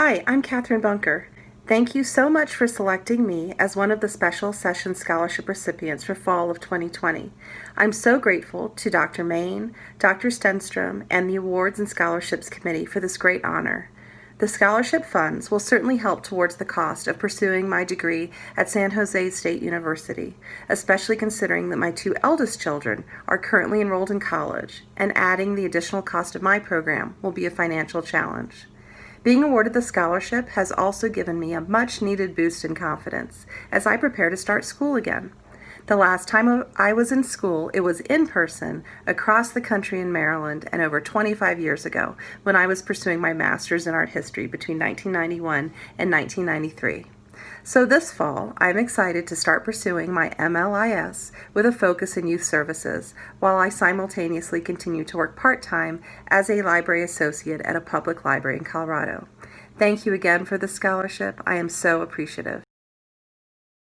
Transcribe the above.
Hi, I'm Catherine Bunker. Thank you so much for selecting me as one of the Special Session Scholarship recipients for fall of 2020. I'm so grateful to Dr. Main, Dr. Stenstrom, and the Awards and Scholarships Committee for this great honor. The scholarship funds will certainly help towards the cost of pursuing my degree at San Jose State University, especially considering that my two eldest children are currently enrolled in college, and adding the additional cost of my program will be a financial challenge. Being awarded the scholarship has also given me a much needed boost in confidence as I prepare to start school again. The last time I was in school, it was in person across the country in Maryland and over 25 years ago when I was pursuing my master's in art history between 1991 and 1993. So this fall, I'm excited to start pursuing my MLIS with a focus in youth services while I simultaneously continue to work part-time as a library associate at a public library in Colorado. Thank you again for the scholarship. I am so appreciative.